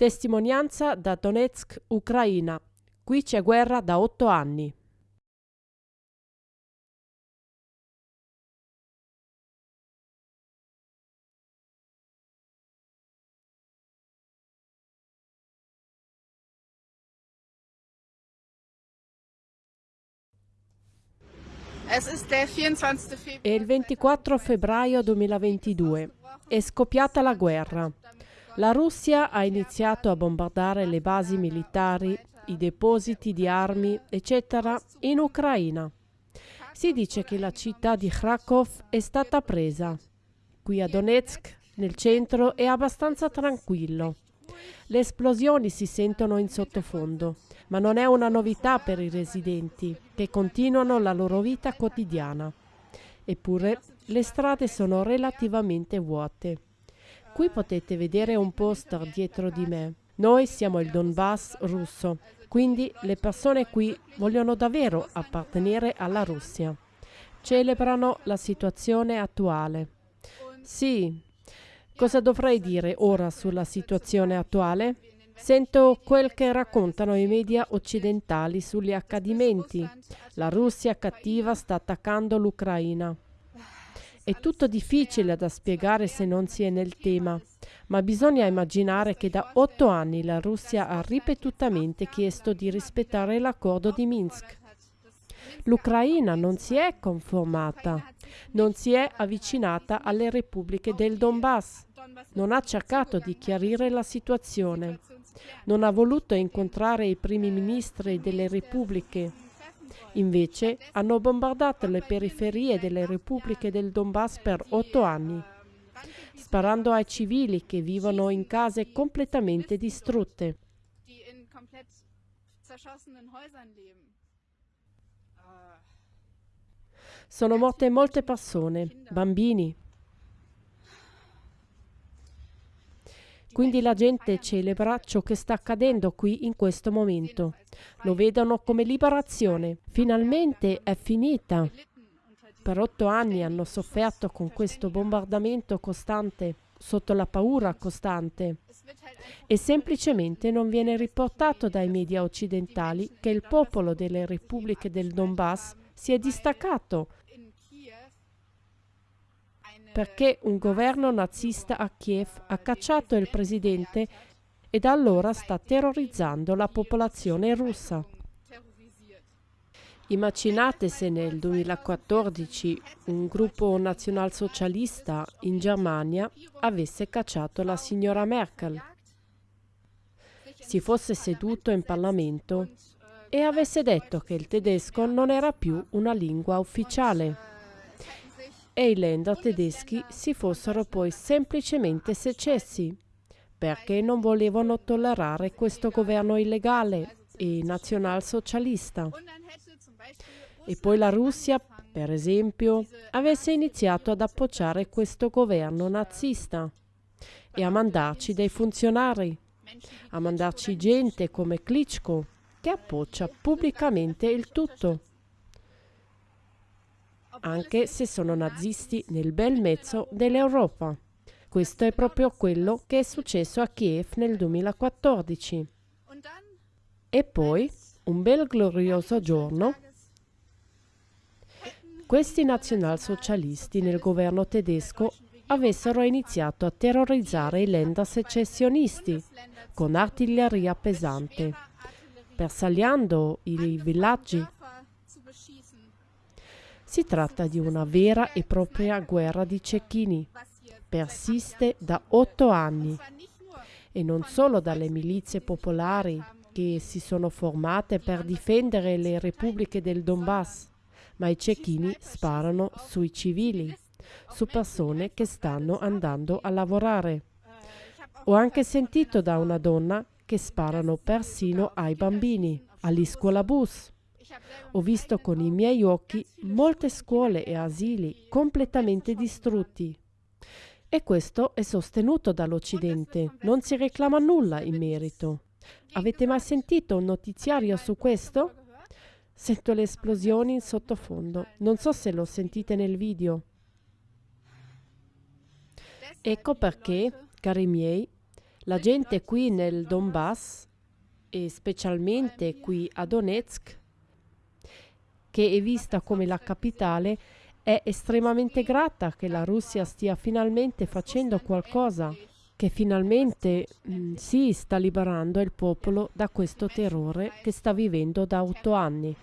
Testimonianza da Donetsk, Ucraina. Qui c'è guerra da otto anni. È il 24 febbraio 2022. È scoppiata la guerra. La Russia ha iniziato a bombardare le basi militari, i depositi di armi, eccetera, in Ucraina. Si dice che la città di Kharkov è stata presa. Qui a Donetsk, nel centro, è abbastanza tranquillo. Le esplosioni si sentono in sottofondo ma non è una novità per i residenti, che continuano la loro vita quotidiana. Eppure le strade sono relativamente vuote. Qui potete vedere un poster dietro di me. Noi siamo il Donbass russo, quindi le persone qui vogliono davvero appartenere alla Russia. Celebrano la situazione attuale. Sì, cosa dovrei dire ora sulla situazione attuale? Sento quel che raccontano i media occidentali sugli accadimenti. La Russia cattiva sta attaccando l'Ucraina. È tutto difficile da spiegare se non si è nel tema, ma bisogna immaginare che da otto anni la Russia ha ripetutamente chiesto di rispettare l'accordo di Minsk. L'Ucraina non si è conformata, non si è avvicinata alle repubbliche del Donbass, non ha cercato di chiarire la situazione non ha voluto incontrare i primi ministri delle repubbliche. Invece hanno bombardato le periferie delle repubbliche del Donbass per otto anni, sparando ai civili che vivono in case completamente distrutte. Sono morte molte persone, bambini, Quindi la gente celebra ciò che sta accadendo qui in questo momento. Lo vedono come liberazione. Finalmente è finita. Per otto anni hanno sofferto con questo bombardamento costante, sotto la paura costante. E semplicemente non viene riportato dai media occidentali che il popolo delle repubbliche del Donbass si è distaccato perché un governo nazista a Kiev ha cacciato il presidente e da allora sta terrorizzando la popolazione russa. Immaginate se nel 2014 un gruppo nazionalsocialista in Germania avesse cacciato la signora Merkel, si fosse seduto in Parlamento e avesse detto che il tedesco non era più una lingua ufficiale e i Länder tedeschi si fossero poi semplicemente secessi, perché non volevano tollerare questo governo illegale e nazionalsocialista. E poi la Russia, per esempio, avesse iniziato ad appoggiare questo governo nazista e a mandarci dei funzionari, a mandarci gente come Klitschko, che appoggia pubblicamente il tutto anche se sono nazisti nel bel mezzo dell'Europa. Questo è proprio quello che è successo a Kiev nel 2014. E poi, un bel glorioso giorno, questi nazionalsocialisti nel governo tedesco avessero iniziato a terrorizzare i Länder secessionisti con artiglieria pesante, bersagliando i villaggi si tratta di una vera e propria guerra di cecchini. Persiste da otto anni e non solo dalle milizie popolari che si sono formate per difendere le repubbliche del Donbass, ma i cecchini sparano sui civili, su persone che stanno andando a lavorare. Ho anche sentito da una donna che sparano persino ai bambini, agli scuolabus. Ho visto con i miei occhi molte scuole e asili completamente distrutti. E questo è sostenuto dall'Occidente, non si reclama nulla in merito. Avete mai sentito un notiziario su questo? Sento le esplosioni in sottofondo, non so se lo sentite nel video. Ecco perché, cari miei, La gente qui nel Donbass e specialmente qui a Donetsk, che è vista come la capitale, è estremamente grata che la Russia stia finalmente facendo qualcosa, che finalmente mh, sì, sta liberando il popolo da questo terrore che sta vivendo da otto anni.